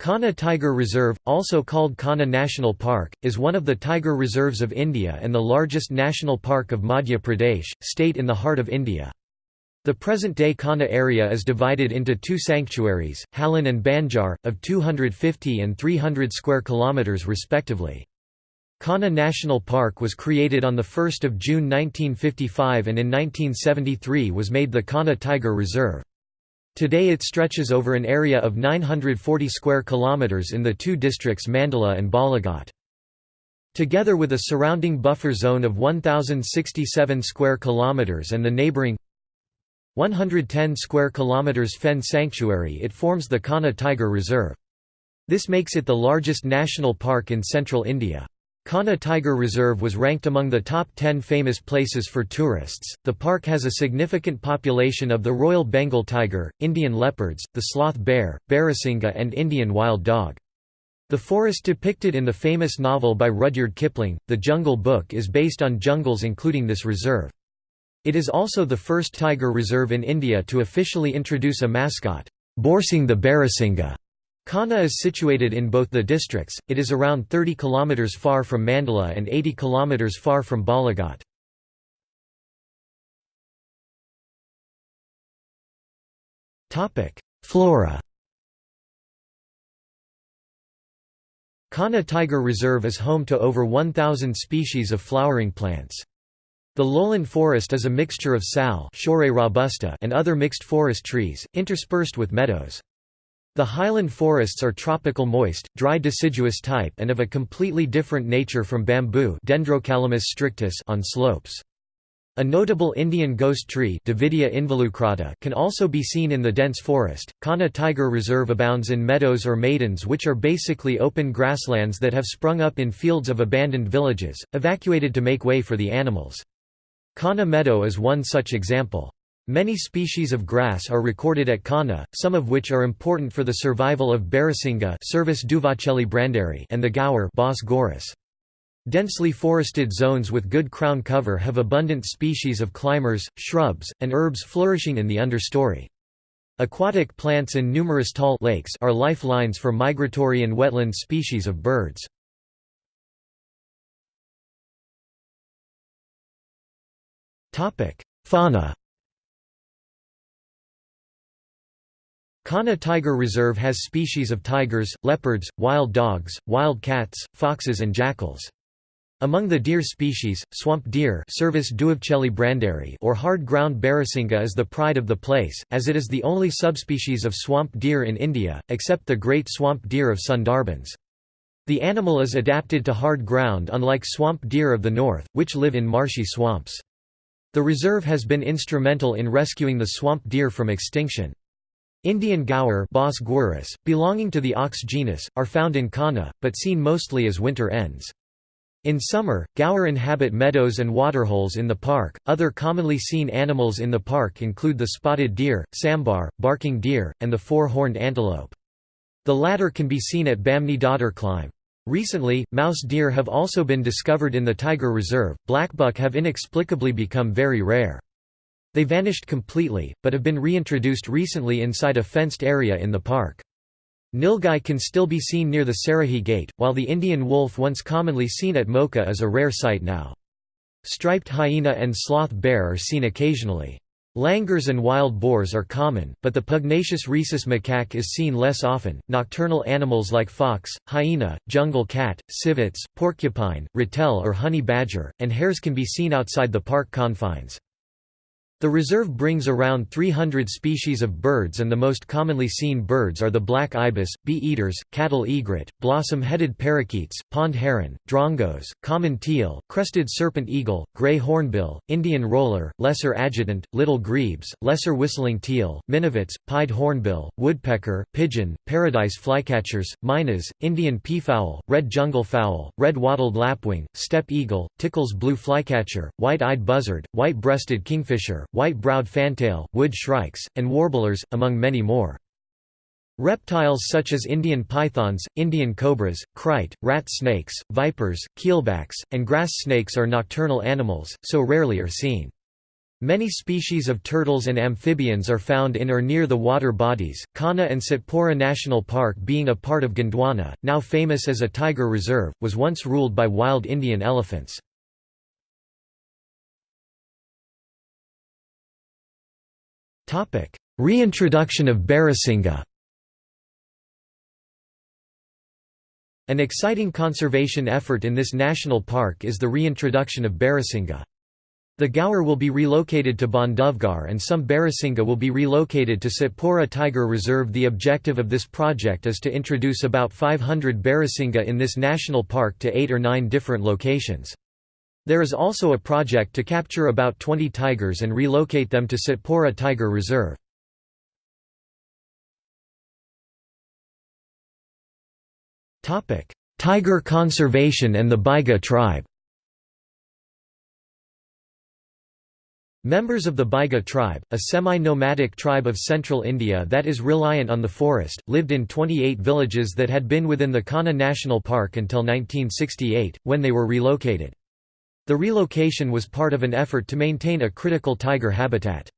Kanha Tiger Reserve, also called Kanha National Park, is one of the tiger reserves of India and the largest national park of Madhya Pradesh, state in the heart of India. The present-day Kanha area is divided into two sanctuaries, Halin and Banjar, of 250 and 300 square kilometres respectively. Kanha National Park was created on 1 June 1955 and in 1973 was made the Kanha Tiger Reserve. Today it stretches over an area of 940 square kilometers in the two districts Mandla and Balaghat. Together with a surrounding buffer zone of 1067 square kilometers and the neighboring 110 square kilometers Phen sanctuary it forms the Kanha Tiger Reserve. This makes it the largest national park in central India. Kanha Tiger Reserve was ranked among the top 10 famous places for tourists. The park has a significant population of the Royal Bengal tiger, Indian leopards, the sloth bear, Barasingha, and Indian wild dog. The forest depicted in the famous novel by Rudyard Kipling, The Jungle Book is based on jungles including this reserve. It is also the first tiger reserve in India to officially introduce a mascot, Bhoorsingh the Barasingha. Kanha is situated in both the districts, it is around 30 km far from Mandla and 80 km far from Balaghat. Flora Kanha Tiger Reserve is home to over 1,000 species of flowering plants. The lowland forest is a mixture of sal and other mixed forest trees, interspersed with meadows. The highland forests are tropical moist, dry deciduous type and of a completely different nature from bamboo Dendrocalamus strictus on slopes. A notable Indian ghost tree Davidia involucrata can also be seen in the dense forest. Kanha Tiger Reserve abounds in meadows or maidans which are basically open grasslands that have sprung up in fields of abandoned villages, evacuated to make way for the animals. Kanha Meadow is one such example. Many species of grass are recorded at Kanha, some of which are important for the survival of Barasingha and the gaur Bos gaurus. Densely forested zones with good crown cover have abundant species of climbers, shrubs, and herbs flourishing in the understory. Aquatic plants and numerous tall lakes are lifelines for migratory and wetland species of birds. Fauna Kanha Tiger Reserve has species of tigers, leopards, wild dogs, wild cats, foxes and jackals. Among the deer species, swamp deer or hard-ground barasingha is the pride of the place, as it is the only subspecies of swamp deer in India, except the great swamp deer of Sundarbans. The animal is adapted to hard ground unlike swamp deer of the north, which live in marshy swamps. The reserve has been instrumental in rescuing the swamp deer from extinction. Indian gaur Bos gaurus, belonging to the ox genus, are found in Kanha, but seen mostly as winter ends. In summer, gaur inhabit meadows and waterholes in the park. Other commonly seen animals in the park include the spotted deer, sambar, barking deer, and the four-horned antelope. The latter can be seen at Bamni Dadar climb. Recently, mouse deer have also been discovered in the tiger reserve. Blackbuck have inexplicably become very rare. They vanished completely, but have been reintroduced recently inside a fenced area in the park. Nilgai can still be seen near the Sarahi Gate, while the Indian wolf once commonly seen at Mocha is a rare sight now. Striped hyena and sloth bear are seen occasionally. Langurs and wild boars are common, but the pugnacious rhesus macaque is seen less often. Nocturnal animals like fox, hyena, jungle cat, civets, porcupine, ratel or honey badger, and hares can be seen outside the park confines. The reserve brings around 300 species of birds and the most commonly seen birds are the black ibis, bee-eaters, cattle egret, blossom-headed parakeets, pond heron, drongos, common teal, crested serpent eagle, gray hornbill, Indian roller, lesser adjutant, little grebes, lesser whistling teal, minivets, pied hornbill, woodpecker, pigeon, paradise flycatchers, mynas, Indian peafowl, red jungle fowl, red wattled lapwing, steppe eagle, Tickell's blue flycatcher, white-eyed buzzard, white-breasted kingfisher, white-browed fantail, wood shrikes, and warblers, among many more. Reptiles such as Indian pythons, Indian cobras, krait, rat snakes, vipers, keelbacks, and grass snakes are nocturnal animals, so rarely are seen. Many species of turtles and amphibians are found in or near the water bodies, Kanha and Satpura National Park being a part of Gondwana, now famous as a tiger reserve, was once ruled by wild Indian elephants. Reintroduction of Barasingha An exciting conservation effort in this national park is the reintroduction of Barasingha. The Gaur will be relocated to Bandhavgarh and some Barasingha will be relocated to Satpura Tiger Reserve. The objective of this project is to introduce about 500 Barasingha in this national park to 8 or 9 different locations. There is also a project to capture about 20 tigers and relocate them to Satpura Tiger Reserve. Tiger conservation and the Baiga tribe Members of the Baiga tribe, a semi-nomadic tribe of central India that is reliant on the forest, lived in 28 villages that had been within the Kanha National Park until 1968, when they were relocated. The relocation was part of an effort to maintain a critical tiger habitat.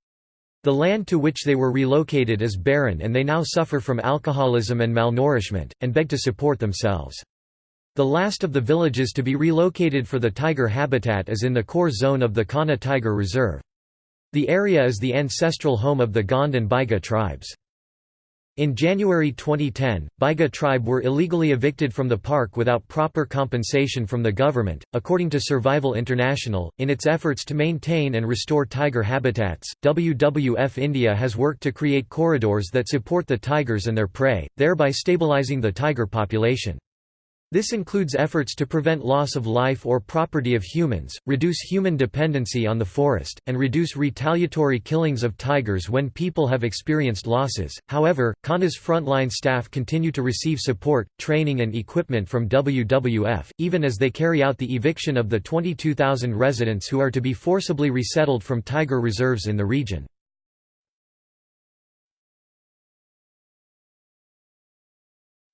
The land to which they were relocated is barren and they now suffer from alcoholism and malnourishment, and beg to support themselves. The last of the villages to be relocated for the tiger habitat is in the core zone of the Kanha Tiger Reserve. The area is the ancestral home of the Gond and Baiga tribes. In January 2010, Baiga tribe were illegally evicted from the park without proper compensation from the government. According to Survival International, in its efforts to maintain and restore tiger habitats, WWF India has worked to create corridors that support the tigers and their prey, thereby stabilizing the tiger population. This includes efforts to prevent loss of life or property of humans, reduce human dependency on the forest, and reduce retaliatory killings of tigers when people have experienced losses. However, Kanha's frontline staff continue to receive support, training, and equipment from WWF, even as they carry out the eviction of the 22,000 residents who are to be forcibly resettled from tiger reserves in the region.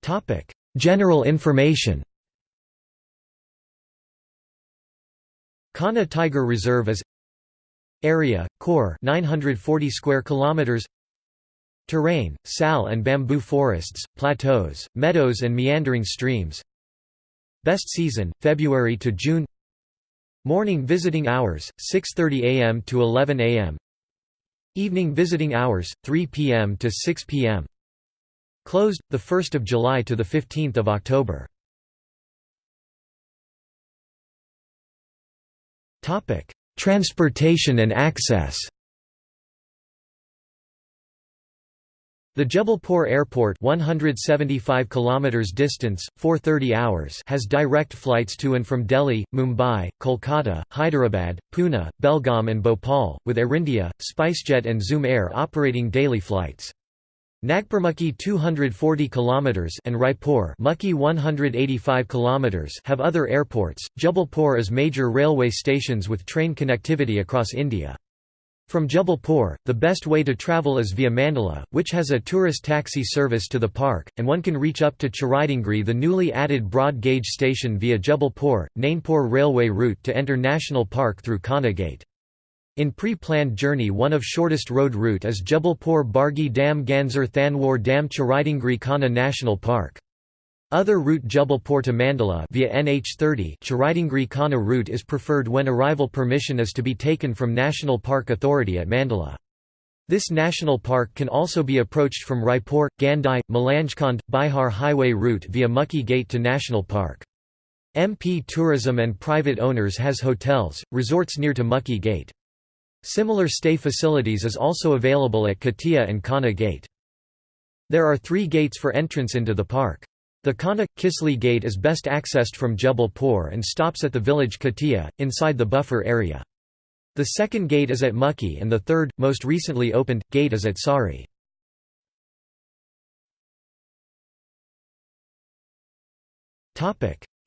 Topic General information. Kanha Tiger Reserve is Area, core 940 square kilometers. Terrain, sal and bamboo forests, plateaus, meadows and meandering streams. Best season, February to June. Morning visiting hours, 6.30 am to 11 am Evening visiting hours, 3 pm to 6 pm Closed, 1 July to 15 October. Transportation and access The Jabalpur Airport 175 kilometers distance 430 hours has direct flights to and from Delhi, Mumbai, Kolkata, Hyderabad, Pune, Belgaum and Bhopal with Air India, SpiceJet and Zoom Air operating daily flights. Nagpur 240 km and Raipur 185 km have other airports. Jabalpur is major railway stations with train connectivity across India. From Jabalpur, the best way to travel is via Mandla, which has a tourist taxi service to the park, and one can reach up to Chiraidingri the newly added broad-gauge station via Jabalpur, Nainpur railway route to enter National Park through Kanha Gate. In pre-planned journey one of shortest road route is Jabalpur Bargi Dam Ganzer Thanwar Dam Chiraidingri Kanha National Park. Other route Jabalpur to Mandla via NH30 Chiraidingri Kanha route is preferred when arrival permission is to be taken from National Park Authority at Mandla. This national park can also be approached from Raipur, Gandhi, Malanjkhand, Bihar Highway route via Mukki Gate to National Park. MP Tourism and private owners has hotels, resorts near to Mukki Gate. Similar stay facilities is also available at Katia and Kanha Gate. There are three gates for entrance into the park. The Kanha – Kisli Gate is best accessed from Jabalpur and stops at the village Katia, inside the buffer area. The second gate is at Mukki and the third, most recently opened, gate is at Sari.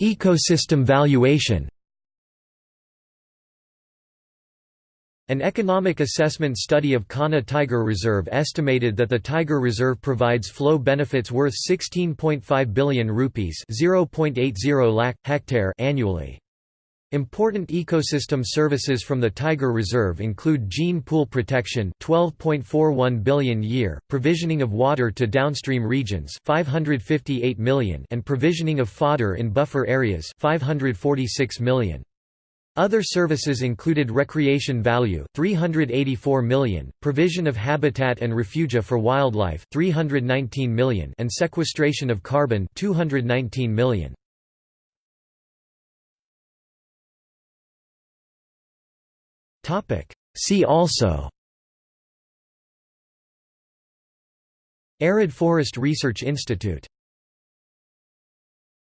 Ecosystem valuation An economic assessment study of Kanha Tiger Reserve estimated that the Tiger Reserve provides flow benefits worth 16.5 billion rupees (0.80 lakh hectare) annually. Important ecosystem services from the Tiger Reserve include gene pool protection 12.41 billion year, provisioning of water to downstream regions 558 million and provisioning of fodder in buffer areas 546 million. Other services included recreation value 384 million, provision of habitat and refugia for wildlife 319 million and sequestration of carbon 219 million. Topic. See also. Arid Forest Research Institute